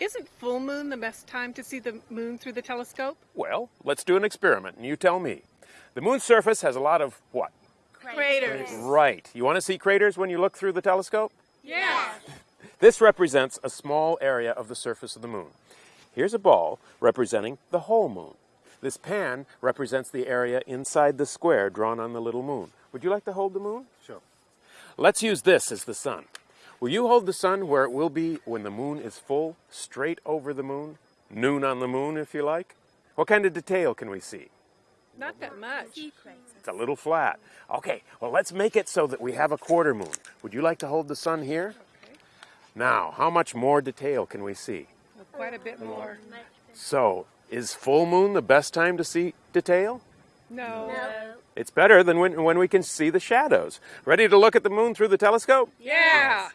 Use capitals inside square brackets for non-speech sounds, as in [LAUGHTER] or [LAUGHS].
Isn't full moon the best time to see the moon through the telescope? Well, let's do an experiment and you tell me. The moon's surface has a lot of what? Craters. Right. You want to see craters when you look through the telescope? Yeah. [LAUGHS] This represents a small area of the surface of the moon. Here's a ball representing the whole moon. This pan represents the area inside the square drawn on the little moon. Would you like to hold the moon? Sure. Let's use this as the sun. Will you hold the sun where it will be when the moon is full, straight over the moon? Noon on the moon, if you like? What kind of detail can we see? Not that much. It's a little flat. Okay, well, let's make it so that we have a quarter moon. Would you like to hold the sun here? Okay. Now, how much more detail can we see? Well, quite a bit more. So, is full moon the best time to see detail? No. no. It's better than when, when we can see the shadows. Ready to look at the moon through the telescope? Yeah.